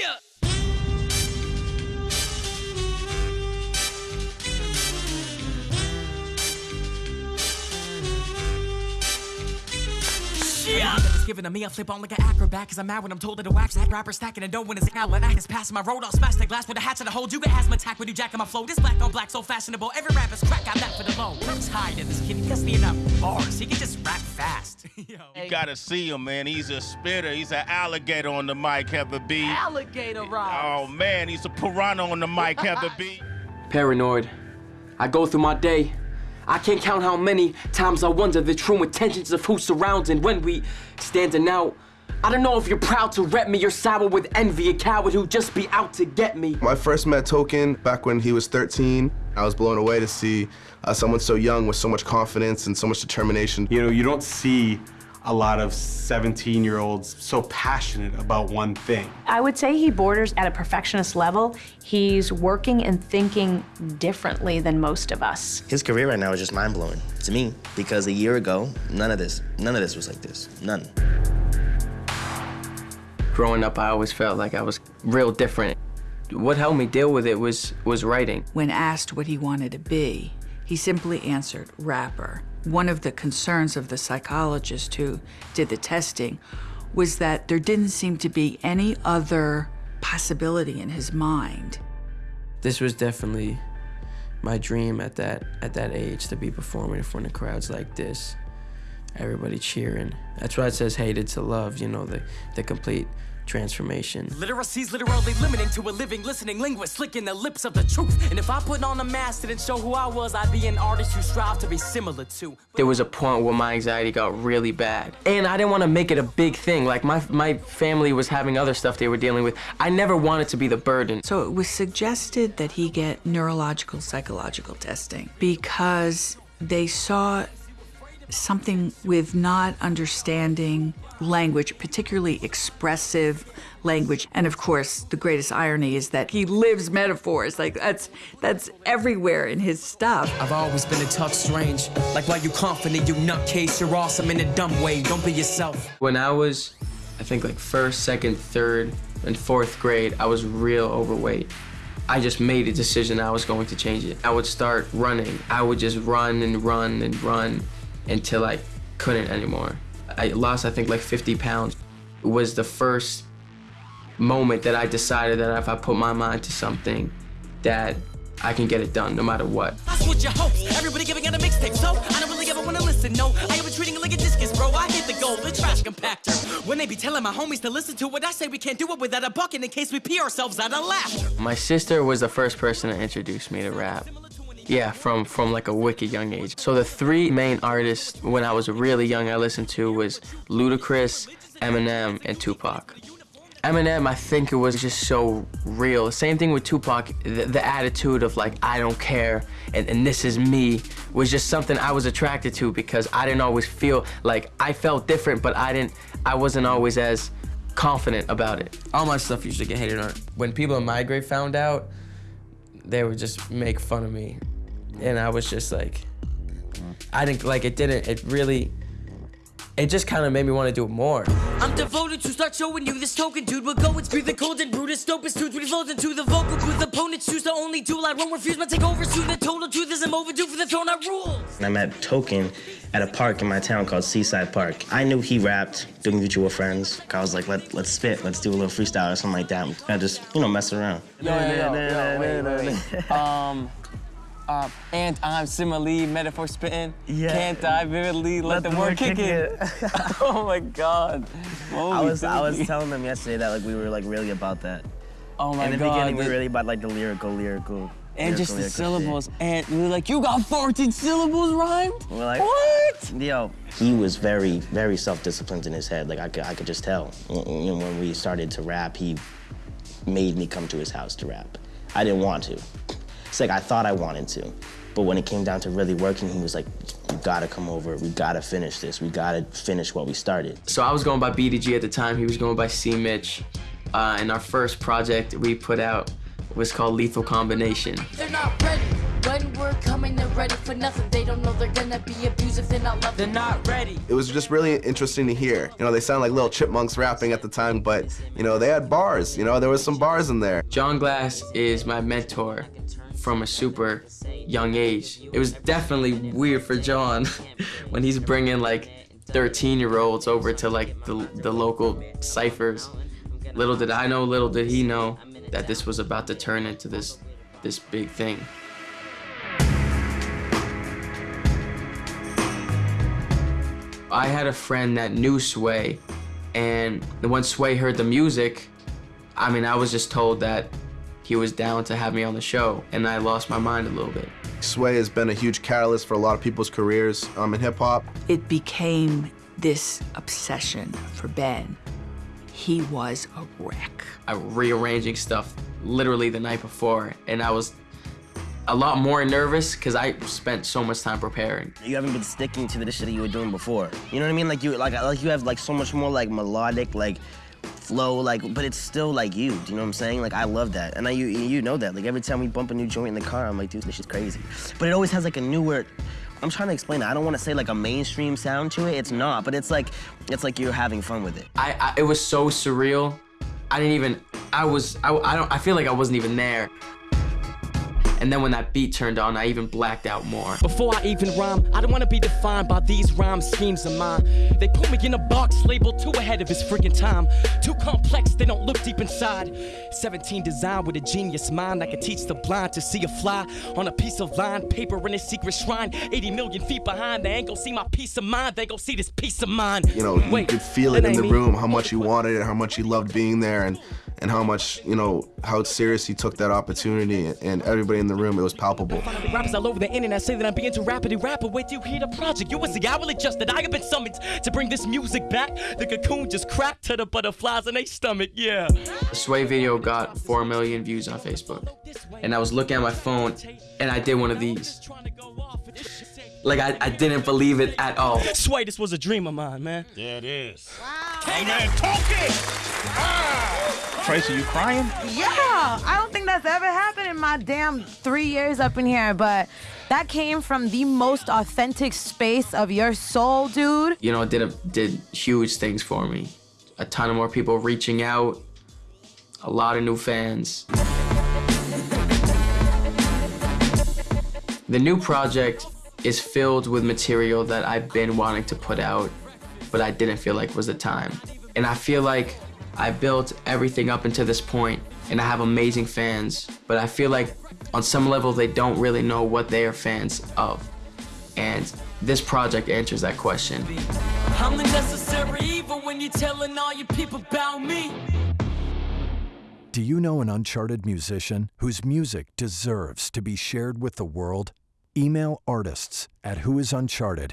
Yeah. Yeah. It's given to me, I flip on like an acrobat Cause I'm mad when I'm told that a wax hack rapper stacking and don't win his outlet I just pass my road I'll smash the glass with a hatchet to hold You get asthma attack when you jacking my flow This black on black so fashionable Every rapper's crack got that for the low I'm tired of this kid, he gets me enough bars He can just rap fast You gotta see him, man. He's a spitter. He's an alligator on the mic, Heather B. Alligator Rob Oh man, he's a piranha on the mic, Heather B. Paranoid. I go through my day. I can't count how many times I wonder the true intentions of who's surrounding when we standing out. I don't know if you're proud to rep me, you're sour with envy, a coward who just be out to get me. I first met Token back when he was 13. I was blown away to see uh, someone so young with so much confidence and so much determination. You know, you don't see a lot of 17-year-olds so passionate about one thing. I would say he borders at a perfectionist level. He's working and thinking differently than most of us. His career right now is just mind-blowing to me because a year ago, none of this, none of this was like this, none. Growing up, I always felt like I was real different. What helped me deal with it was, was writing. When asked what he wanted to be, he simply answered rapper. One of the concerns of the psychologist who did the testing was that there didn't seem to be any other possibility in his mind. This was definitely my dream at that, at that age, to be performing in front of crowds like this. Everybody cheering. That's why it says hated to love, you know, the, the complete transformation. Literacy's literally limiting to a living, listening linguist, licking the lips of the truth. And if I put on a mask that didn't show who I was, I'd be an artist who strive to be similar to. There was a point where my anxiety got really bad. And I didn't want to make it a big thing. Like, my, my family was having other stuff they were dealing with. I never wanted to be the burden. So it was suggested that he get neurological psychological testing because they saw something with not understanding language, particularly expressive language. And of course, the greatest irony is that he lives metaphors. Like that's that's everywhere in his stuff. I've always been a tough strange. Like why you confident, you nutcase, you're awesome in a dumb way. Don't be yourself. When I was, I think like first, second, third, and fourth grade, I was real overweight. I just made a decision I was going to change it. I would start running. I would just run and run and run until I couldn't anymore. I lost, I think, like 50 pounds. It was the first moment that I decided that if I put my mind to something, that I can get it done no matter what. I switch your hopes. Everybody giving out a mixtape, so I don't really ever wanna listen. No, I ever treating it like a discus, bro. I hit the goal, the trash compactor. When they be telling my homies to listen to what I say, we can't do it without a bucket in case we pee ourselves out of laughter. My sister was the first person to introduce me to rap. Yeah, from, from like a wicked young age. So the three main artists when I was really young I listened to was Ludacris, Eminem, and Tupac. Eminem, I think it was just so real. Same thing with Tupac, the, the attitude of like, I don't care, and, and this is me, was just something I was attracted to because I didn't always feel, like, I felt different, but I didn't, I wasn't always as confident about it. All my stuff used to get hated on. When people in my grade found out, they would just make fun of me. And I was just like, I didn't, like, it didn't, it really, it just kind of made me want to do it more. I'm devoted to start showing you this token, dude. We'll go and spew the cold and Brutus, dopest dudes. We flows into the vocal booth. Opponents choose the only tool. I won't refuse my takeovers soon. the total truth is I'm overdue for the throne. I rules. And I met Token at a park in my town called Seaside Park. I knew he rapped, doing mutual friends. I was like, Let, let's spit, let's do a little freestyle or something like that. And just, you know, mess around. Yo, yo, yo, yo, wait, wait, wait. Um, uh, and I'm simile, metaphor spitting. Yeah. Can't I vividly let, the, word kick it? oh my God. What were I we was I was telling them yesterday that like we were like really about that. Oh my God. In the God. beginning, we were really about like the lyrical, lyrical. and just the lyrical syllables. And we were like, you got 14 syllables rhymed? We're like, What? Yo, he was very, very self-disciplined in his head. Like I could, I could just tell. You know, when we started to rap, he made me come to his house to rap. I didn't want to. It's like I thought I wanted to, but when it came down to really working, he was like, "You gotta come over. We gotta finish this. We gotta finish what we started." So I was going by BDG at the time. He was going by C. Mitch. Uh, and our first project we put out was called Lethal Combination. They're not ready. Well, One word coming, they're ready for nothing. They don't know they're gonna be abused if they're not loved. They're not ready. It was just really interesting to hear. You know, they sound like little chipmunks rapping at the time, but you know, they had bars. You know, there was some bars in there. John Glass is my mentor from a super young age. It was definitely weird for John when he's bringing like 13 year olds over to like the, the local ciphers. Little did I know, little did he know that this was about to turn into this, this big thing. I had a friend that knew Sway, and when Sway heard the music, I mean, I was just told that he was down to have me on the show, and I lost my mind a little bit. Sway has been a huge catalyst for a lot of people's careers um, in hip hop. It became this obsession for Ben. He was a wreck. I was rearranging stuff literally the night before, and I was a lot more nervous because I spent so much time preparing. You haven't been sticking to the shit that you were doing before. You know what I mean? Like you like like you have like so much more like melodic like flow like but it's still like you. Do you know what I'm saying? Like I love that. And I you you know that. Like every time we bump a new joint in the car, I'm like, dude, this shit's crazy. But it always has like a newer I'm trying to explain it. I don't want to say like a mainstream sound to it. It's not, but it's like it's like you're having fun with it. I, I it was so surreal. I didn't even I was I, I don't I feel like I wasn't even there. And then when that beat turned on, I even blacked out more. Before I even rhyme, I don't wanna be defined by these rhyme schemes of mine. They put me in a box labeled too ahead of his freaking time. Too complex, they don't look deep inside. 17 design with a genius mind that can teach the blind to see a fly on a piece of line paper in a secret shrine. 80 million feet behind, they ain't gonna see my peace of mind. They gon' see this piece of mind. You know, you could feel it in the me. room how much he wanted it, how much he loved being there, and and how much you know how serious he took that opportunity. And everybody in the room, it was palpable. Rappers all over the internet say that I'm being too rapidly rapper. Wait till you hear the project. You was the hourly just that I have been summoned to bring this music back. The cocoon just cracked to the butterflies in their stomach, yeah. The Sway video got 4 million views on Facebook. And I was looking at my phone and I did one of these. Like I, I didn't believe it at all. Sway, this was a dream of mine, man. Yeah, it is. Hey, man, talk it! Ah. Tracy, you crying? Yeah, I don't think that's ever happened in my damn three years up in here, but that came from the most authentic space of your soul, dude. You know, it did a, did huge things for me. A ton of more people reaching out, a lot of new fans. The new project is filled with material that I've been wanting to put out, but I didn't feel like was the time. And I feel like I built everything up until this point, and I have amazing fans, but I feel like on some level they don't really know what they are fans of. And this project answers that question. I'm the necessary evil when you're telling all your people about me. Do you know an uncharted musician whose music deserves to be shared with the world? Email artists at whoisuncharted